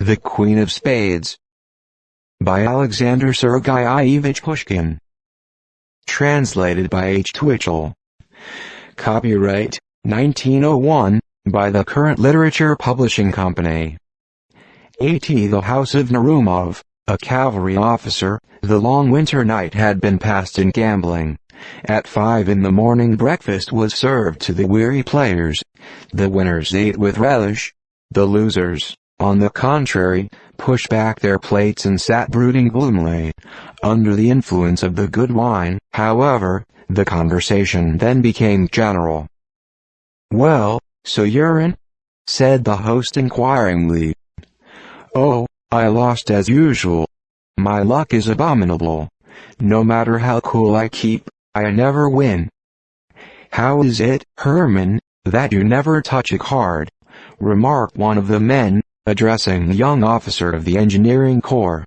The Queen of Spades by Alexander Sergeyevich Pushkin Translated by H. Twitchell Copyright 1901 by the Current Literature Publishing Company A.T. The House of Narumov, a cavalry officer, the long winter night had been passed in gambling. At five in the morning breakfast was served to the weary players. The winners ate with relish. The losers, on the contrary, pushed back their plates and sat brooding gloomily. Under the influence of the good wine, however, the conversation then became general. Well, Surin? said the host inquiringly. Oh, I lost as usual. My luck is abominable. No matter how cool I keep, I never win. How is it, Herman, that you never touch a card? remarked one of the men, addressing the young officer of the engineering corps.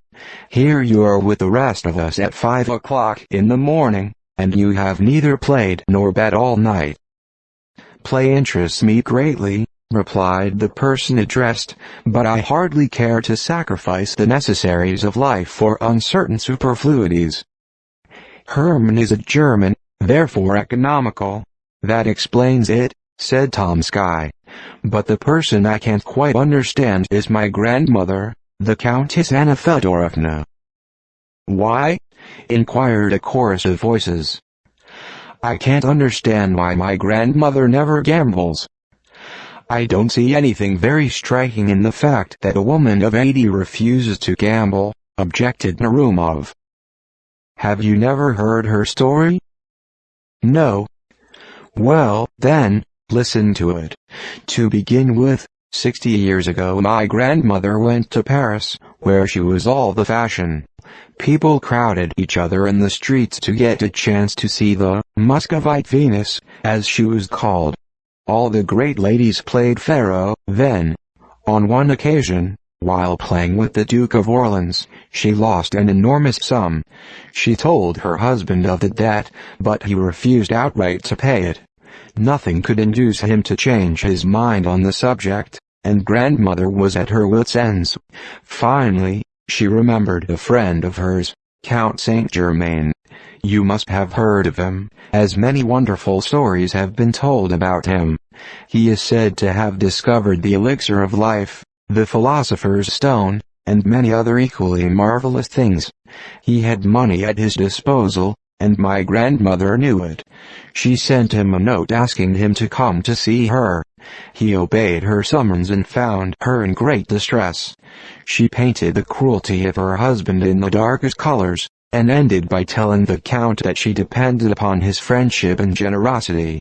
Here you are with the rest of us at five o'clock in the morning, and you have neither played nor bet all night. Play interests me greatly, replied the person addressed, but I hardly care to sacrifice the necessaries of life for uncertain superfluities. Herman is a German, therefore economical. That explains it, said Tomsky. But the person I can't quite understand is my grandmother, the Countess Anna Fedorovna. Why? inquired a chorus of voices. I can't understand why my grandmother never gambles. I don't see anything very striking in the fact that a woman of 80 refuses to gamble, objected Narumov. Have you never heard her story? No. Well, then, listen to it. To begin with, 60 years ago my grandmother went to Paris, where she was all the fashion. People crowded each other in the streets to get a chance to see the Muscovite Venus, as she was called. All the great ladies played faro, then. On one occasion, while playing with the Duke of Orleans, she lost an enormous sum. She told her husband of the debt, but he refused outright to pay it. Nothing could induce him to change his mind on the subject, and grandmother was at her wits' ends. Finally, she remembered a friend of hers, Count Saint Germain. You must have heard of him, as many wonderful stories have been told about him. He is said to have discovered the elixir of life, the philosopher's stone, and many other equally marvelous things. He had money at his disposal, and my grandmother knew it. She sent him a note asking him to come to see her. He obeyed her summons and found her in great distress. She painted the cruelty of her husband in the darkest colors, and ended by telling the Count that she depended upon his friendship and generosity.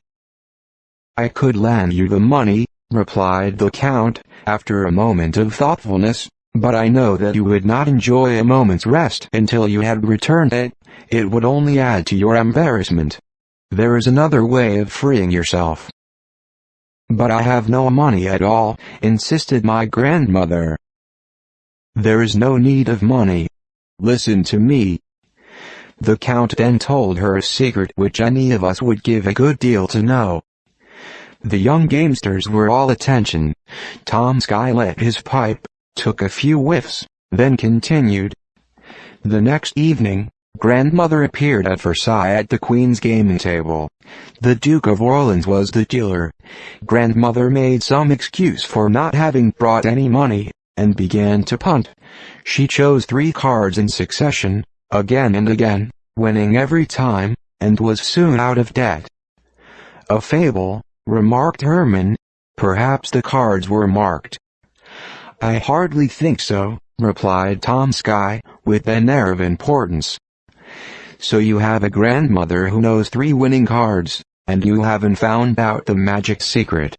I could lend you the money, replied the Count, after a moment of thoughtfulness, but I know that you would not enjoy a moment's rest until you had returned it, it would only add to your embarrassment. There is another way of freeing yourself. But I have no money at all, insisted my grandmother. There is no need of money. Listen to me. The Count then told her a secret which any of us would give a good deal to know. The young gamesters were all attention. Tomsky lit his pipe, took a few whiffs, then continued. The next evening, grandmother appeared at Versailles at the Queen's gaming table. The Duke of Orleans was the dealer. Grandmother made some excuse for not having brought any money, and began to punt. She chose three cards in succession, again and again, winning every time, and was soon out of debt. A fable, remarked Herman. Perhaps the cards were marked. I hardly think so, replied Tomsky, with an air of importance. So you have a grandmother who knows three winning cards, and you haven't found out the magic secret.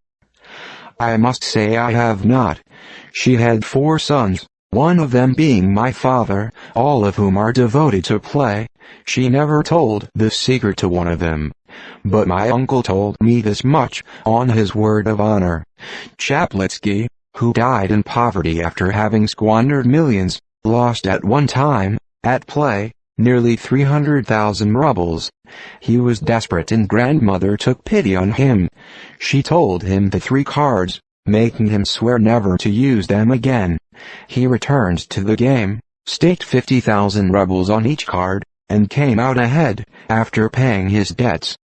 I must say I have not. She had four sons, one of them being my father, all of whom are devoted to play. She never told the secret to one of them. But my uncle told me this much, on his word of honor. Chaplitsky, who died in poverty after having squandered millions, lost at one time, at play, nearly 300,000 rubles. He was desperate and grandmother took pity on him. She told him the three cards, making him swear never to use them again. He returned to the game, staked 50,000 rubles on each card, and came out ahead, after paying his debts.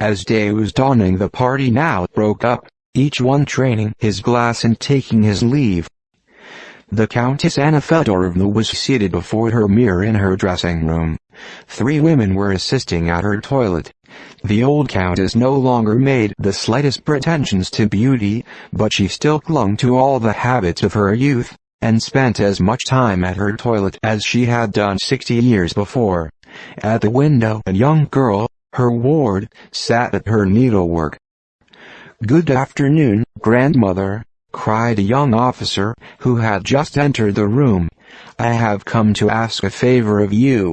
As day was dawning the party now broke up, each one training his glass and taking his leave. The Countess Anna Fedorovna was seated before her mirror in her dressing room. Three women were assisting at her toilet. The old countess no longer made the slightest pretensions to beauty, but she still clung to all the habits of her youth, and spent as much time at her toilet as she had done sixty years before. At the window a young girl, her ward, sat at her needlework. Good afternoon, grandmother, cried a young officer, who had just entered the room. I have come to ask a favor of you.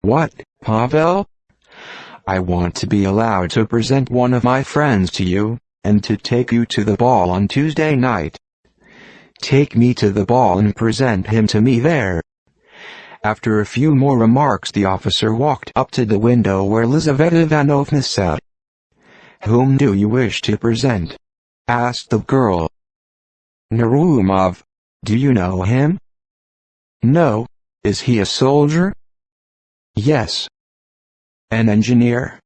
What, Pavel? I want to be allowed to present one of my friends to you, and to take you to the ball on Tuesday night. Take me to the ball and present him to me there. After a few more remarks the officer walked up to the window where Lizaveta Ivanovna sat. Whom do you wish to present? asked the girl. Narumov. Do you know him? No. Is he a soldier? Yes. An engineer?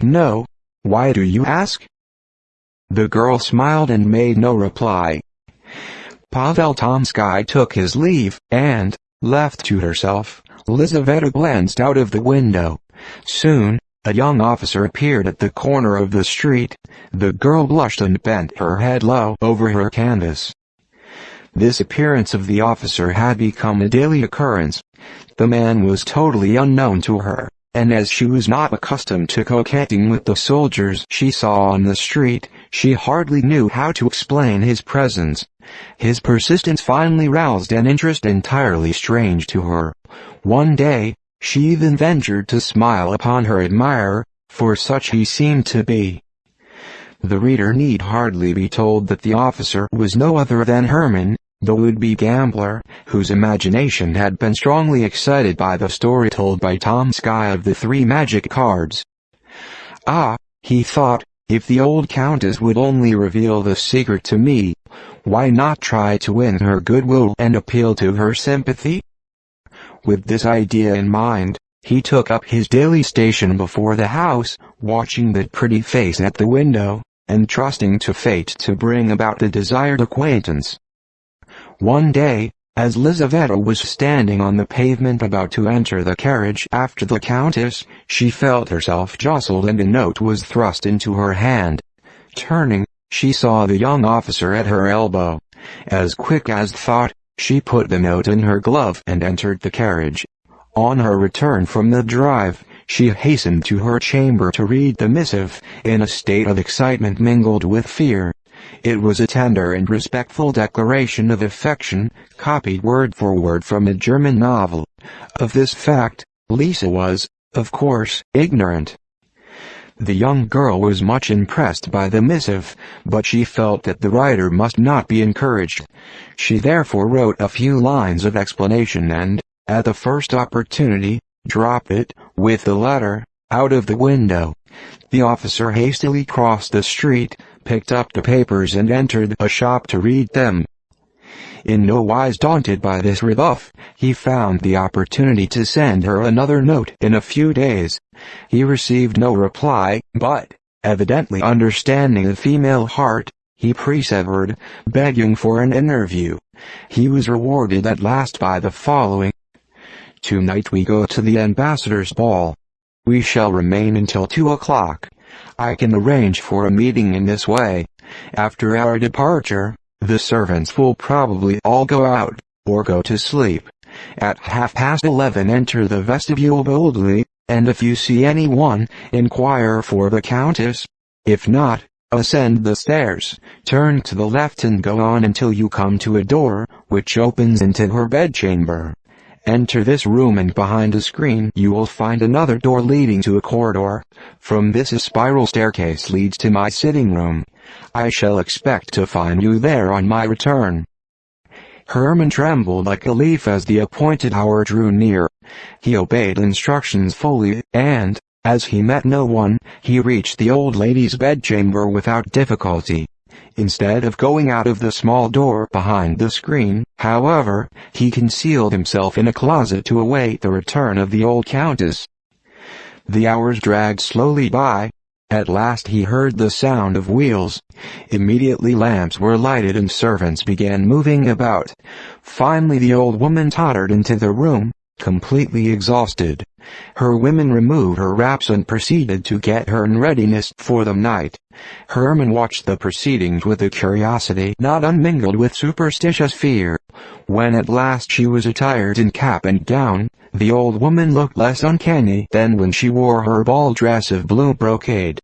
No. Why do you ask? The girl smiled and made no reply. Pavel Tomsky took his leave, and, left to herself, Lizaveta glanced out of the window. Soon, a young officer appeared at the corner of the street. The girl blushed and bent her head low over her canvas. This appearance of the officer had become a daily occurrence. The man was totally unknown to her, and as she was not accustomed to coquetting with the soldiers she saw on the street, she hardly knew how to explain his presence. His persistence finally roused an interest entirely strange to her. One day, she even ventured to smile upon her admirer, for such he seemed to be. The reader need hardly be told that the officer was no other than Herman, the would-be gambler, whose imagination had been strongly excited by the story told by Tomsky of the three magic cards. Ah, he thought, if the old countess would only reveal the secret to me, why not try to win her goodwill and appeal to her sympathy? With this idea in mind, he took up his daily station before the house, watching the pretty face at the window, and trusting to fate to bring about the desired acquaintance. One day, as Lizaveta was standing on the pavement about to enter the carriage after the countess, she felt herself jostled and a note was thrust into her hand. Turning, she saw the young officer at her elbow. As quick as thought, she put the note in her glove and entered the carriage. On her return from the drive, she hastened to her chamber to read the missive, in a state of excitement mingled with fear. It was a tender and respectful declaration of affection, copied word for word from a German novel. Of this fact, Lisa was, of course, ignorant. The young girl was much impressed by the missive, but she felt that the writer must not be encouraged. She therefore wrote a few lines of explanation and, at the first opportunity, dropped it, with the letter, out of the window. The officer hastily crossed the street, picked up the papers and entered a shop to read them. In no wise daunted by this rebuff, he found the opportunity to send her another note in a few days. He received no reply, but, evidently understanding the female heart, he persevered, begging for an interview. He was rewarded at last by the following. Tonight we go to the ambassador's ball. We shall remain until two o'clock. I can arrange for a meeting in this way. After our departure, the servants will probably all go out, or go to sleep. At half past eleven enter the vestibule boldly, and if you see anyone, inquire for the countess. If not, ascend the stairs, turn to the left and go on until you come to a door, which opens into her bedchamber. Enter this room and behind a screen you will find another door leading to a corridor. From this a spiral staircase leads to my sitting room. I shall expect to find you there on my return. Herman trembled like a leaf as the appointed hour drew near. He obeyed instructions fully, and, as he met no one, he reached the old lady's bedchamber without difficulty. Instead of going out of the small door behind the screen, however, he concealed himself in a closet to await the return of the old countess. The hours dragged slowly by, at last he heard the sound of wheels. Immediately lamps were lighted and servants began moving about. Finally the old woman tottered into the room, completely exhausted. Her women removed her wraps and proceeded to get her in readiness for the night. Herman watched the proceedings with a curiosity not unmingled with superstitious fear. When at last she was attired in cap and gown, the old woman looked less uncanny than when she wore her ball dress of blue brocade.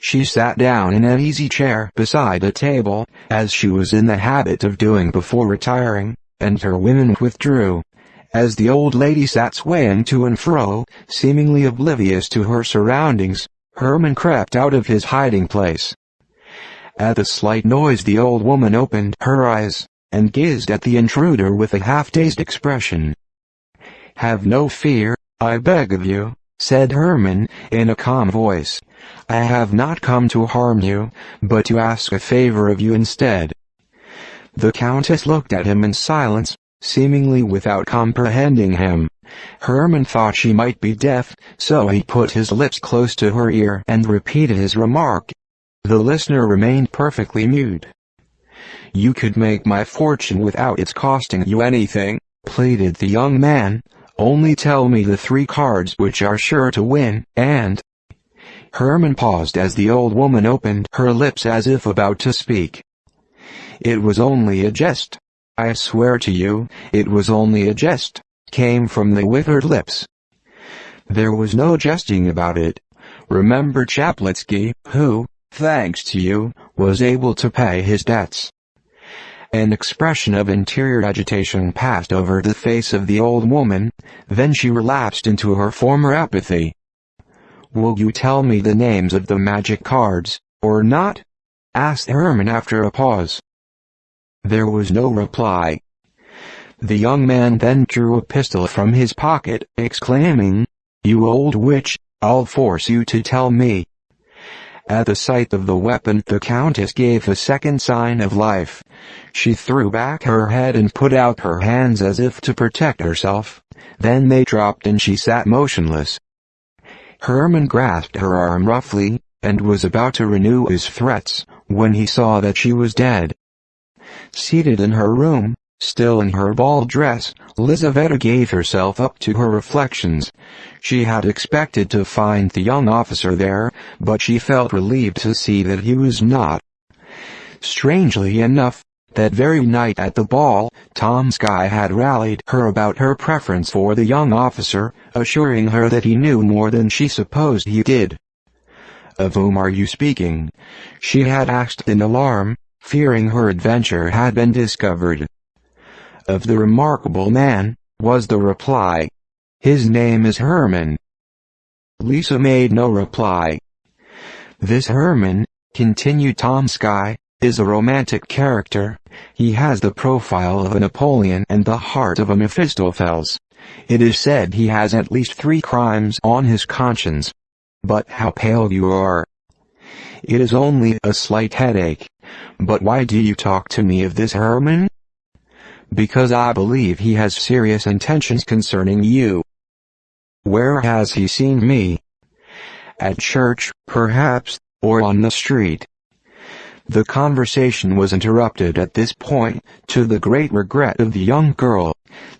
She sat down in an easy chair beside a table, as she was in the habit of doing before retiring, and her women withdrew. As the old lady sat swaying to and fro, seemingly oblivious to her surroundings, Herman crept out of his hiding place. At the slight noise the old woman opened her eyes, and gazed at the intruder with a half-dazed expression. Have no fear, I beg of you, said Herman, in a calm voice. I have not come to harm you, but to ask a favor of you instead. The Countess looked at him in silence, seemingly without comprehending him. Herman thought she might be deaf, so he put his lips close to her ear and repeated his remark. The listener remained perfectly mute. You could make my fortune without its costing you anything, pleaded the young man. Only tell me the three cards which are sure to win, and... Herman paused as the old woman opened her lips as if about to speak. It was only a jest. I swear to you, it was only a jest, came from the withered lips. There was no jesting about it. Remember Chaplitsky, who, thanks to you, was able to pay his debts. An expression of interior agitation passed over the face of the old woman, then she relapsed into her former apathy. Will you tell me the names of the magic cards, or not? asked Herman after a pause. There was no reply. The young man then drew a pistol from his pocket, exclaiming, You old witch, I'll force you to tell me. At the sight of the weapon the Countess gave a second sign of life. She threw back her head and put out her hands as if to protect herself. Then they dropped and she sat motionless. Herman grasped her arm roughly, and was about to renew his threats, when he saw that she was dead. Seated in her room, Still in her ball dress, Lizaveta gave herself up to her reflections. She had expected to find the young officer there, but she felt relieved to see that he was not. Strangely enough, that very night at the ball, Tomsky had rallied her about her preference for the young officer, assuring her that he knew more than she supposed he did. Of whom are you speaking? She had asked in alarm, fearing her adventure had been discovered of the remarkable man, was the reply. His name is Herman. Lisa made no reply. This Herman, continued Tomsky, is a romantic character. He has the profile of a Napoleon and the heart of a Mephistopheles. It is said he has at least three crimes on his conscience. But how pale you are. It is only a slight headache. But why do you talk to me of this Herman? Because I believe he has serious intentions concerning you. Where has he seen me? At church, perhaps, or on the street. The conversation was interrupted at this point, to the great regret of the young girl.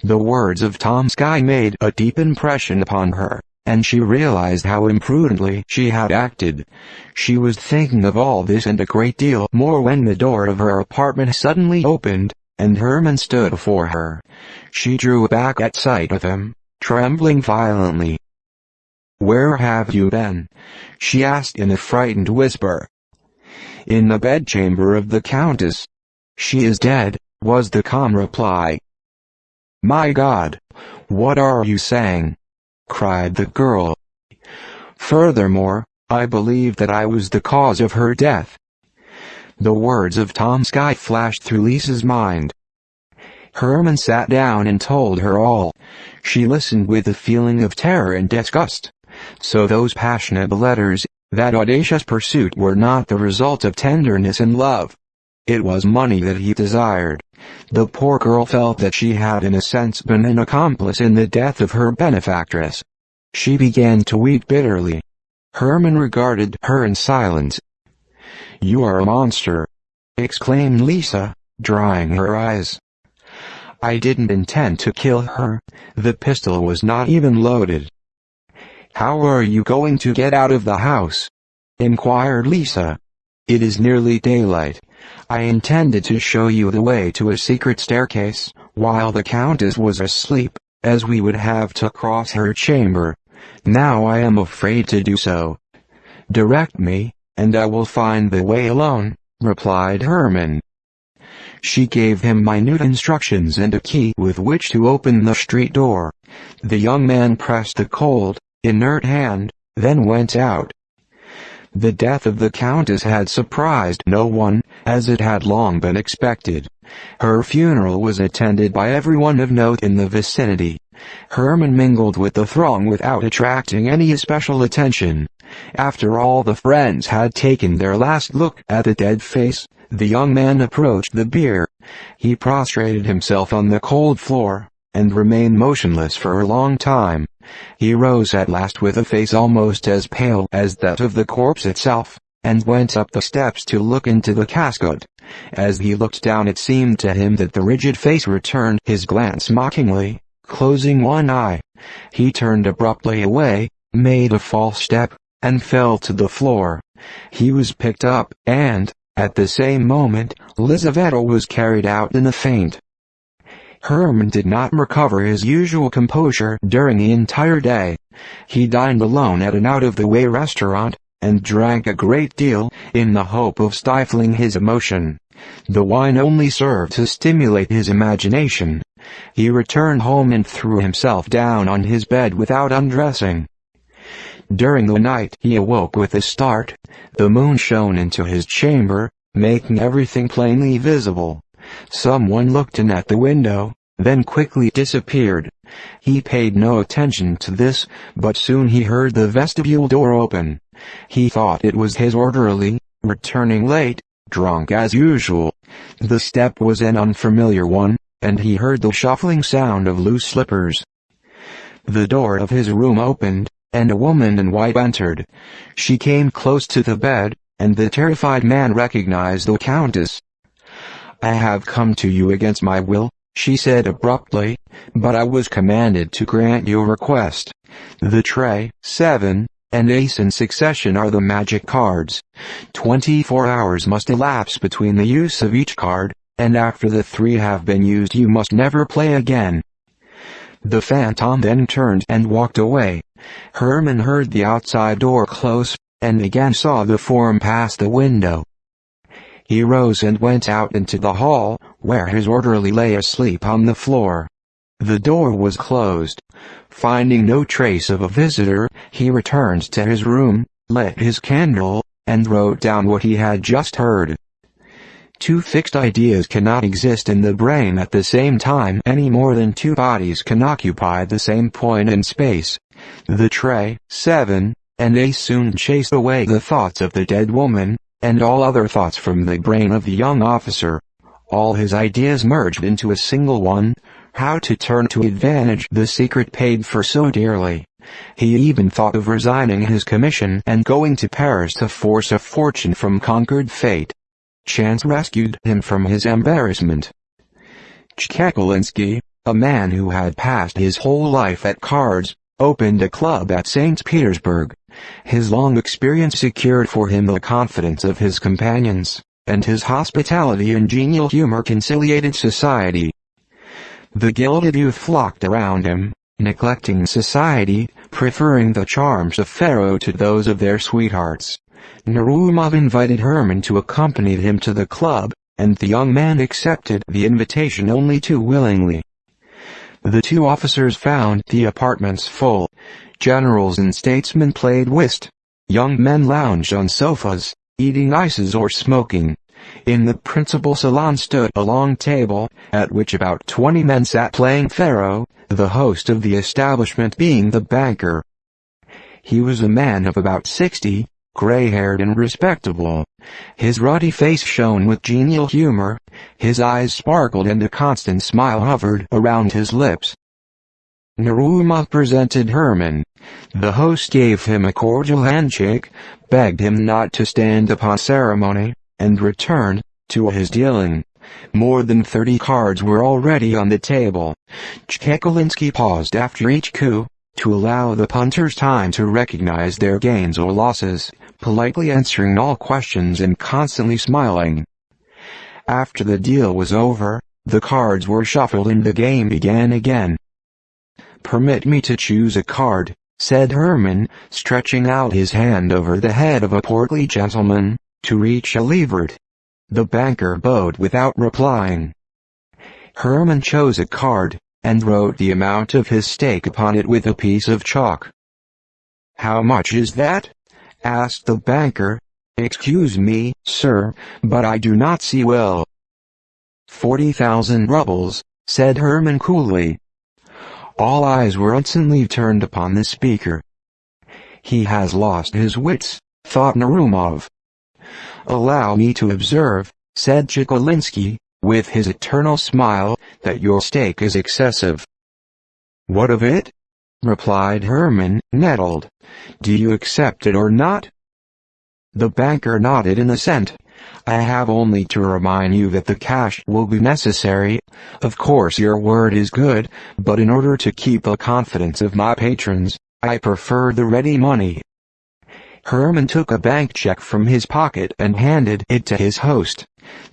The words of Tomsky made a deep impression upon her, and she realized how imprudently she had acted. She was thinking of all this and a great deal more when the door of her apartment suddenly opened, and Herman stood before her. She drew back at sight of him, trembling violently. Where have you been? she asked in a frightened whisper. In the bedchamber of the Countess. She is dead, was the calm reply. My God! What are you saying? cried the girl. Furthermore, I believe that I was the cause of her death. The words of Tomsky flashed through Lisa's mind. Herman sat down and told her all. She listened with a feeling of terror and disgust. So those passionate letters, that audacious pursuit were not the result of tenderness and love. It was money that he desired. The poor girl felt that she had in a sense been an accomplice in the death of her benefactress. She began to weep bitterly. Herman regarded her in silence. You are a monster, exclaimed Lisa, drying her eyes. I didn't intend to kill her, the pistol was not even loaded. How are you going to get out of the house? inquired Lisa. It is nearly daylight. I intended to show you the way to a secret staircase, while the Countess was asleep, as we would have to cross her chamber. Now I am afraid to do so. Direct me, and I will find the way alone, replied Herman. She gave him minute instructions and a key with which to open the street door. The young man pressed the cold, inert hand, then went out. The death of the Countess had surprised no one, as it had long been expected. Her funeral was attended by everyone of note in the vicinity. Herman mingled with the throng without attracting any especial attention. After all the friends had taken their last look at the dead face, the young man approached the bier. He prostrated himself on the cold floor, and remained motionless for a long time. He rose at last with a face almost as pale as that of the corpse itself, and went up the steps to look into the casket. As he looked down it seemed to him that the rigid face returned his glance mockingly, closing one eye. He turned abruptly away, made a false step, and fell to the floor. He was picked up, and, at the same moment, Lizaveta was carried out in a faint. Herman did not recover his usual composure during the entire day. He dined alone at an out-of-the-way restaurant, and drank a great deal, in the hope of stifling his emotion. The wine only served to stimulate his imagination. He returned home and threw himself down on his bed without undressing. During the night he awoke with a start. The moon shone into his chamber, making everything plainly visible. Someone looked in at the window, then quickly disappeared. He paid no attention to this, but soon he heard the vestibule door open. He thought it was his orderly, returning late, drunk as usual. The step was an unfamiliar one, and he heard the shuffling sound of loose slippers. The door of his room opened, and a woman in white entered. She came close to the bed, and the terrified man recognized the Countess. I have come to you against my will, she said abruptly, but I was commanded to grant your request. The tray, seven, and ace in succession are the magic cards. Twenty-four hours must elapse between the use of each card, and after the three have been used you must never play again. The phantom then turned and walked away. Herman heard the outside door close, and again saw the form pass the window. He rose and went out into the hall, where his orderly lay asleep on the floor. The door was closed. Finding no trace of a visitor, he returned to his room, lit his candle, and wrote down what he had just heard. Two fixed ideas cannot exist in the brain at the same time any more than two bodies can occupy the same point in space. The tray, 7, and they soon chased away the thoughts of the dead woman, and all other thoughts from the brain of the young officer. All his ideas merged into a single one, how to turn to advantage the secret paid for so dearly. He even thought of resigning his commission and going to Paris to force a fortune from conquered fate. Chance rescued him from his embarrassment. Chekalinsky, a man who had passed his whole life at cards, opened a club at St. Petersburg. His long experience secured for him the confidence of his companions, and his hospitality and genial humor conciliated society. The gilded youth flocked around him, neglecting society, preferring the charms of faro to those of their sweethearts. Narumov invited Herman to accompany him to the club, and the young man accepted the invitation only too willingly. The two officers found the apartments full. Generals and statesmen played whist. Young men lounged on sofas, eating ices or smoking. In the principal salon stood a long table, at which about 20 men sat playing faro, the host of the establishment being the banker. He was a man of about 60, gray-haired and respectable. His ruddy face shone with genial humor, his eyes sparkled and a constant smile hovered around his lips. Narumov presented Herman. The host gave him a cordial handshake, begged him not to stand upon ceremony, and returned to his dealing. More than 30 cards were already on the table. Chekalinsky paused after each coup, to allow the punters time to recognize their gains or losses, politely answering all questions and constantly smiling. After the deal was over, the cards were shuffled and the game began again. Permit me to choose a card, said Herman, stretching out his hand over the head of a portly gentleman, to reach a lever. The banker bowed without replying. Herman chose a card, and wrote the amount of his stake upon it with a piece of chalk. How much is that? Asked the banker. Excuse me, sir, but I do not see well. Forty thousand rubles, said Herman coolly. All eyes were instantly turned upon the speaker. He has lost his wits, thought Narumov. Allow me to observe, said Chekalinsky, with his eternal smile, that your stake is excessive. What of it? Replied Herman, nettled. Do you accept it or not? The banker nodded in assent. I have only to remind you that the cash will be necessary. Of course your word is good, but in order to keep the confidence of my patrons, I prefer the ready money. Herman took a bank check from his pocket and handed it to his host.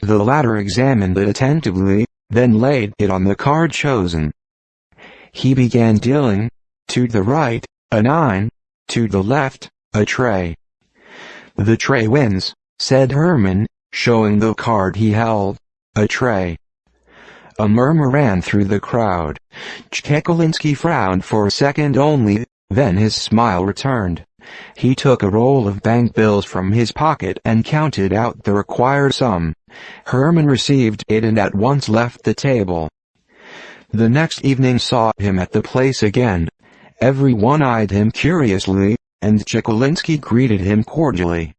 The latter examined it attentively, then laid it on the card chosen. He began dealing. To the right, a nine. To the left, a tray. The tray wins, said Herman, showing the card he held. A tray. A murmur ran through the crowd. Chekalinsky frowned for a second only, then his smile returned. He took a roll of bank bills from his pocket and counted out the required sum. Herman received it and at once left the table. The next evening saw him at the place again. Everyone eyed him curiously, and Chekalinsky greeted him cordially.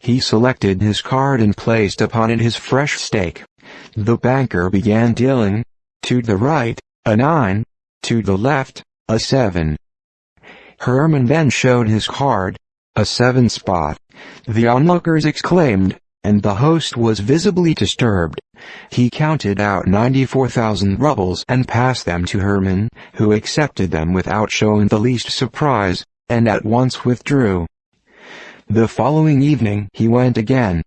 He selected his card and placed upon it his fresh stake. The banker began dealing. To the right, a 9. To the left, a 7. Herman then showed his card. A 7 spot. The onlookers exclaimed, and the host was visibly disturbed. He counted out 94,000 rubles and passed them to Herman, who accepted them without showing the least surprise, and at once withdrew. The following evening he went again.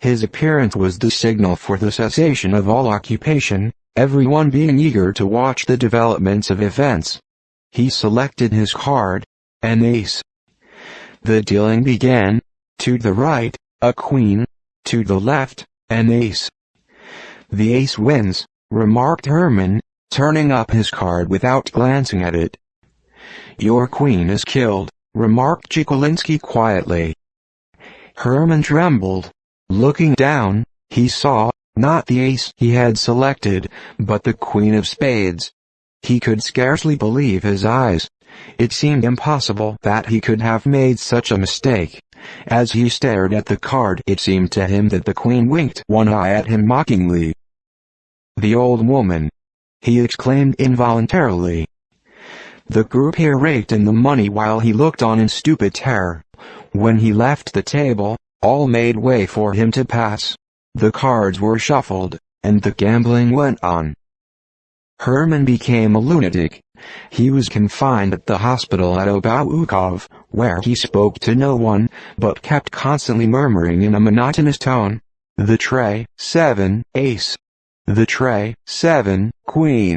His appearance was the signal for the cessation of all occupation, everyone being eager to watch the developments of events. He selected his card, an ace. The dealing began, to the right, a queen, to the left, an ace. The ace wins, remarked Herman, turning up his card without glancing at it. Your queen is killed, remarked Chekalinsky quietly. Herman trembled. Looking down, he saw, not the ace he had selected, but the queen of spades. He could scarcely believe his eyes. It seemed impossible that he could have made such a mistake. As he stared at the card it seemed to him that the queen winked one eye at him mockingly. The old woman! He exclaimed involuntarily. The croupier raked in the money while he looked on in stupid terror. When he left the table, all made way for him to pass. The cards were shuffled, and the gambling went on. Herman became a lunatic. He was confined at the hospital at Obukhov, where he spoke to no one, but kept constantly murmuring in a monotonous tone, The tray, seven, ace. The tray, seven, queen.